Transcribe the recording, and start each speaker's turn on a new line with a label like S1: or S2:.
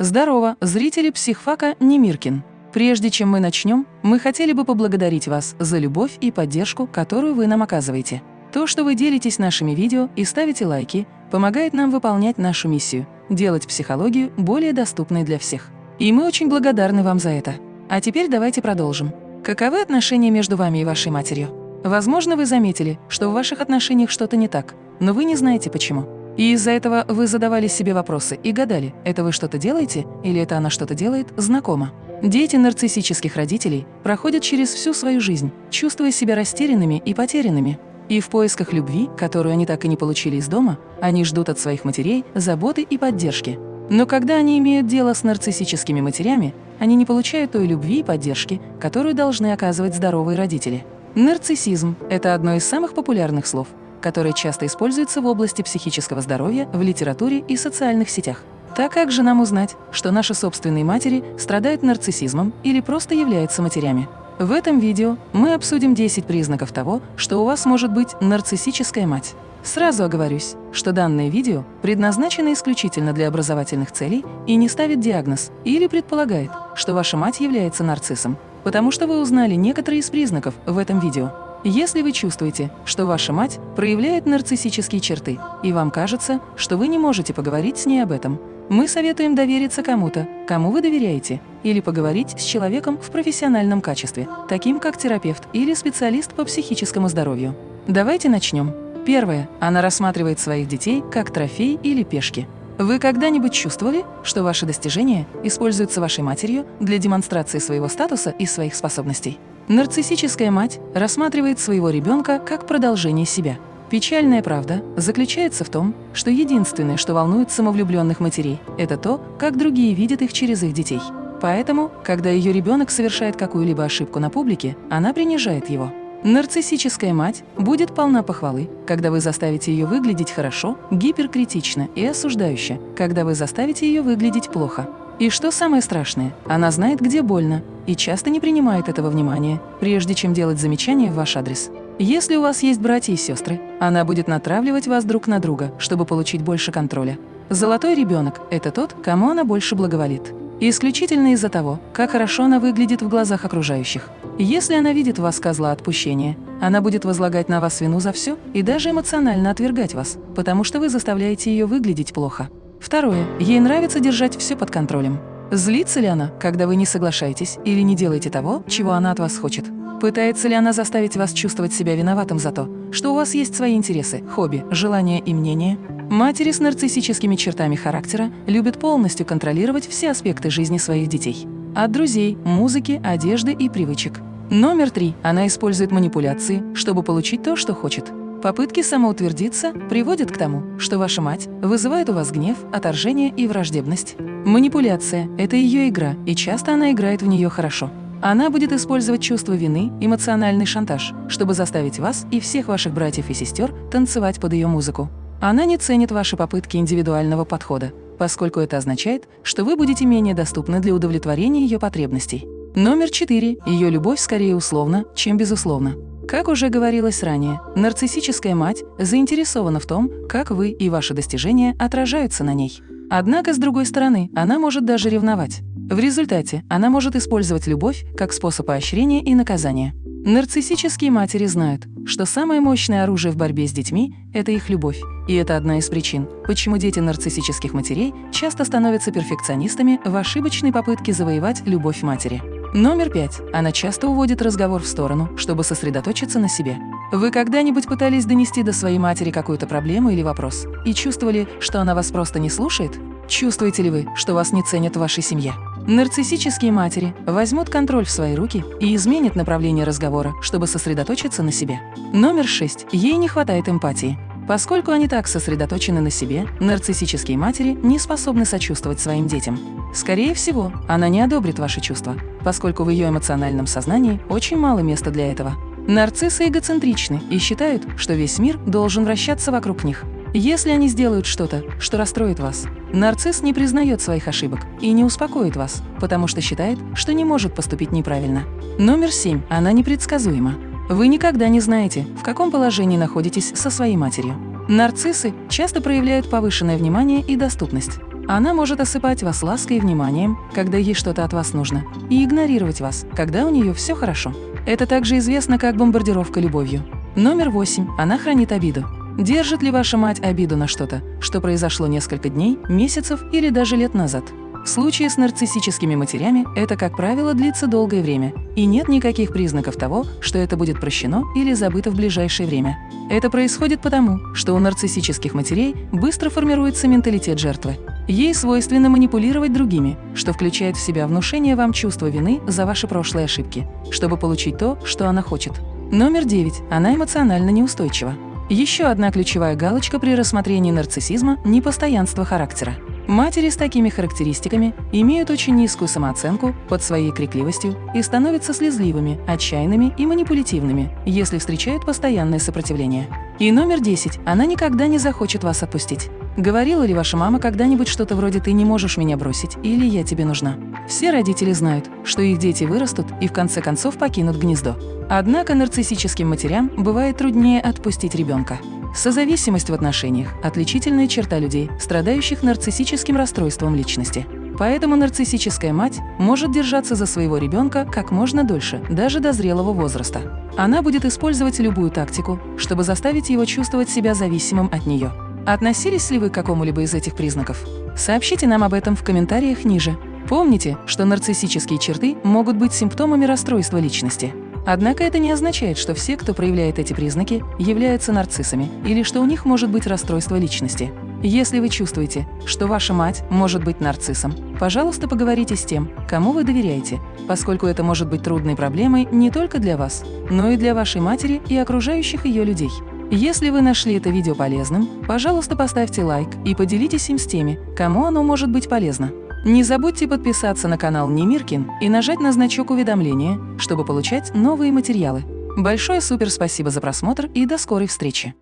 S1: Здорово, зрители психфака Немиркин. Прежде чем мы начнем, мы хотели бы поблагодарить вас за любовь и поддержку, которую вы нам оказываете. То, что вы делитесь нашими видео и ставите лайки, помогает нам выполнять нашу миссию – делать психологию более доступной для всех. И мы очень благодарны вам за это. А теперь давайте продолжим. Каковы отношения между вами и вашей матерью? Возможно, вы заметили, что в ваших отношениях что-то не так, но вы не знаете почему. И из-за этого вы задавали себе вопросы и гадали, это вы что-то делаете или это она что-то делает знакомо. Дети нарциссических родителей проходят через всю свою жизнь, чувствуя себя растерянными и потерянными. И в поисках любви, которую они так и не получили из дома, они ждут от своих матерей заботы и поддержки. Но когда они имеют дело с нарциссическими матерями, они не получают той любви и поддержки, которую должны оказывать здоровые родители. Нарциссизм – это одно из самых популярных слов, которое часто используется в области психического здоровья в литературе и социальных сетях. Так как же нам узнать, что наши собственные матери страдают нарциссизмом или просто являются матерями? В этом видео мы обсудим 10 признаков того, что у вас может быть нарциссическая мать. Сразу оговорюсь, что данное видео предназначено исключительно для образовательных целей и не ставит диагноз или предполагает, что ваша мать является нарциссом, потому что вы узнали некоторые из признаков в этом видео. Если вы чувствуете, что ваша мать проявляет нарциссические черты, и вам кажется, что вы не можете поговорить с ней об этом, мы советуем довериться кому-то, кому вы доверяете, или поговорить с человеком в профессиональном качестве, таким как терапевт или специалист по психическому здоровью. Давайте начнем. Первое. Она рассматривает своих детей как трофей или пешки. Вы когда-нибудь чувствовали, что ваши достижения используются вашей матерью для демонстрации своего статуса и своих способностей? Нарциссическая мать рассматривает своего ребенка как продолжение себя. Печальная правда заключается в том, что единственное, что волнует самовлюбленных матерей, это то, как другие видят их через их детей. Поэтому, когда ее ребенок совершает какую-либо ошибку на публике, она принижает его. Нарциссическая мать будет полна похвалы, когда вы заставите ее выглядеть хорошо, гиперкритично и осуждающе, когда вы заставите ее выглядеть плохо. И что самое страшное, она знает, где больно, и часто не принимает этого внимания, прежде чем делать замечания в ваш адрес. Если у вас есть братья и сестры, она будет натравливать вас друг на друга, чтобы получить больше контроля. Золотой ребенок – это тот, кому она больше благоволит. Исключительно из-за того, как хорошо она выглядит в глазах окружающих. Если она видит в вас козла отпущения, она будет возлагать на вас вину за все и даже эмоционально отвергать вас, потому что вы заставляете ее выглядеть плохо. Второе. Ей нравится держать все под контролем. Злится ли она, когда вы не соглашаетесь или не делаете того, чего она от вас хочет? Пытается ли она заставить вас чувствовать себя виноватым за то, что у вас есть свои интересы, хобби, желания и мнения? Матери с нарциссическими чертами характера любят полностью контролировать все аспекты жизни своих детей. От друзей, музыки, одежды и привычек. Номер три. Она использует манипуляции, чтобы получить то, что хочет. Попытки самоутвердиться приводят к тому, что ваша мать вызывает у вас гнев, отторжение и враждебность. Манипуляция – это ее игра, и часто она играет в нее хорошо. Она будет использовать чувство вины, эмоциональный шантаж, чтобы заставить вас и всех ваших братьев и сестер танцевать под ее музыку. Она не ценит ваши попытки индивидуального подхода, поскольку это означает, что вы будете менее доступны для удовлетворения ее потребностей. Номер четыре. Ее любовь скорее условна, чем безусловна. Как уже говорилось ранее, нарциссическая мать заинтересована в том, как вы и ваши достижения отражаются на ней. Однако, с другой стороны, она может даже ревновать. В результате она может использовать любовь как способ поощрения и наказания. Нарциссические матери знают, что самое мощное оружие в борьбе с детьми – это их любовь. И это одна из причин, почему дети нарциссических матерей часто становятся перфекционистами в ошибочной попытке завоевать любовь матери. Номер пять. Она часто уводит разговор в сторону, чтобы сосредоточиться на себе. Вы когда-нибудь пытались донести до своей матери какую-то проблему или вопрос и чувствовали, что она вас просто не слушает? Чувствуете ли вы, что вас не ценят в вашей семье? Нарциссические матери возьмут контроль в свои руки и изменят направление разговора, чтобы сосредоточиться на себе. Номер шесть. Ей не хватает эмпатии. Поскольку они так сосредоточены на себе, нарциссические матери не способны сочувствовать своим детям. Скорее всего, она не одобрит ваши чувства, поскольку в ее эмоциональном сознании очень мало места для этого. Нарциссы эгоцентричны и считают, что весь мир должен вращаться вокруг них. Если они сделают что-то, что расстроит вас, нарцисс не признает своих ошибок и не успокоит вас, потому что считает, что не может поступить неправильно. Номер семь. Она непредсказуема. Вы никогда не знаете, в каком положении находитесь со своей матерью. Нарциссы часто проявляют повышенное внимание и доступность. Она может осыпать вас лаской и вниманием, когда ей что-то от вас нужно, и игнорировать вас, когда у нее все хорошо. Это также известно как бомбардировка любовью. Номер восемь. Она хранит обиду. Держит ли ваша мать обиду на что-то, что произошло несколько дней, месяцев или даже лет назад? В случае с нарциссическими матерями это, как правило, длится долгое время, и нет никаких признаков того, что это будет прощено или забыто в ближайшее время. Это происходит потому, что у нарциссических матерей быстро формируется менталитет жертвы. Ей свойственно манипулировать другими, что включает в себя внушение вам чувства вины за ваши прошлые ошибки, чтобы получить то, что она хочет. Номер девять. Она эмоционально неустойчива. Еще одна ключевая галочка при рассмотрении нарциссизма – непостоянство характера. Матери с такими характеристиками имеют очень низкую самооценку под своей крикливостью и становятся слезливыми, отчаянными и манипулятивными, если встречают постоянное сопротивление. И номер 10. Она никогда не захочет вас отпустить. Говорила ли ваша мама когда-нибудь что-то вроде «ты не можешь меня бросить» или «я тебе нужна»? Все родители знают, что их дети вырастут и в конце концов покинут гнездо. Однако нарциссическим матерям бывает труднее отпустить ребенка. Созависимость в отношениях – отличительная черта людей, страдающих нарциссическим расстройством личности. Поэтому нарциссическая мать может держаться за своего ребенка как можно дольше, даже до зрелого возраста. Она будет использовать любую тактику, чтобы заставить его чувствовать себя зависимым от нее. Относились ли вы к какому-либо из этих признаков? Сообщите нам об этом в комментариях ниже. Помните, что нарциссические черты могут быть симптомами расстройства личности. Однако это не означает, что все, кто проявляет эти признаки, являются нарциссами или что у них может быть расстройство личности. Если вы чувствуете, что ваша мать может быть нарциссом, пожалуйста, поговорите с тем, кому вы доверяете, поскольку это может быть трудной проблемой не только для вас, но и для вашей матери и окружающих ее людей. Если вы нашли это видео полезным, пожалуйста, поставьте лайк и поделитесь им с теми, кому оно может быть полезно. Не забудьте подписаться на канал Немиркин и нажать на значок уведомления, чтобы получать новые материалы. Большое супер спасибо за просмотр и до скорой встречи!